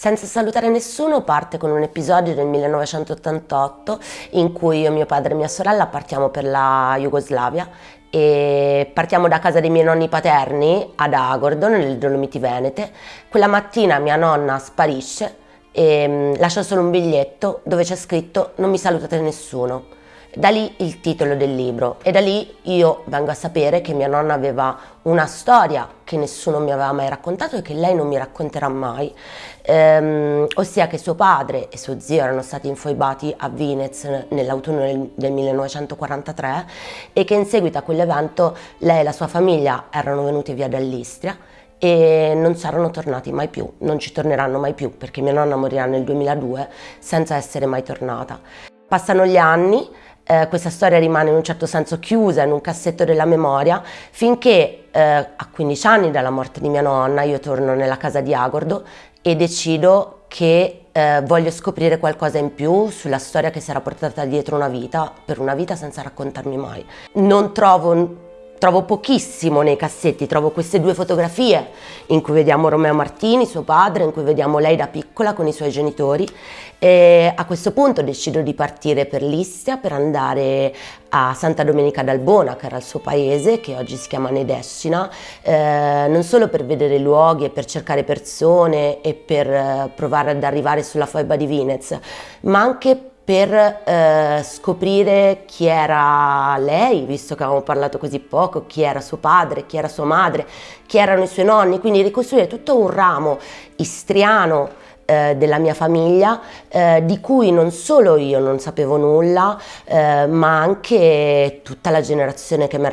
Senza salutare nessuno parte con un episodio del 1988 in cui io, mio padre e mia sorella partiamo per la Jugoslavia e partiamo da casa dei miei nonni paterni ad Agordo, nelle Dolomiti Venete. Quella mattina mia nonna sparisce e mm, lascia solo un biglietto dove c'è scritto non mi salutate nessuno. Da lì il titolo del libro e da lì io vengo a sapere che mia nonna aveva una storia che nessuno mi aveva mai raccontato e che lei non mi racconterà mai, ehm, ossia che suo padre e suo zio erano stati infoibati a Vinez nell'autunno del, del 1943 e che in seguito a quell'evento lei e la sua famiglia erano venuti via dall'Istria e non saranno tornati mai più, non ci torneranno mai più perché mia nonna morirà nel 2002 senza essere mai tornata. Passano gli anni, eh, questa storia rimane in un certo senso chiusa in un cassetto della memoria finché eh, a 15 anni dalla morte di mia nonna io torno nella casa di Agordo e decido che eh, voglio scoprire qualcosa in più sulla storia che si era portata dietro una vita, per una vita senza raccontarmi mai. Non trovo trovo pochissimo nei cassetti, trovo queste due fotografie in cui vediamo Romeo Martini, suo padre, in cui vediamo lei da piccola con i suoi genitori e a questo punto decido di partire per l'Istia per andare a Santa Domenica d'Albona che era il suo paese che oggi si chiama Nedescina eh, non solo per vedere luoghi e per cercare persone e per eh, provare ad arrivare sulla foiba di Vinez ma anche per eh, scoprire chi era lei, visto che avevamo parlato così poco, chi era suo padre, chi era sua madre, chi erano i suoi nonni, quindi ricostruire tutto un ramo istriano eh, della mia famiglia eh, di cui non solo io non sapevo nulla eh, ma anche tutta la generazione che mi,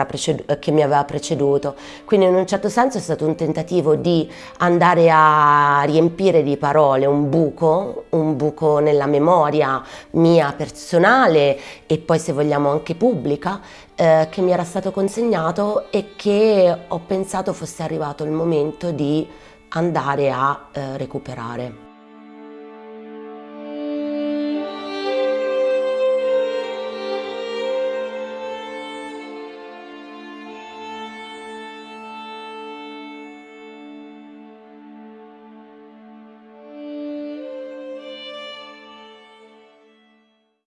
che mi, aveva preceduto quindi in un certo senso è stato un tentativo di andare a riempire di parole un buco un buco nella memoria mia personale e poi se vogliamo anche pubblica eh, che mi era stato consegnato e che ho pensato fosse arrivato il momento di andare a eh, recuperare.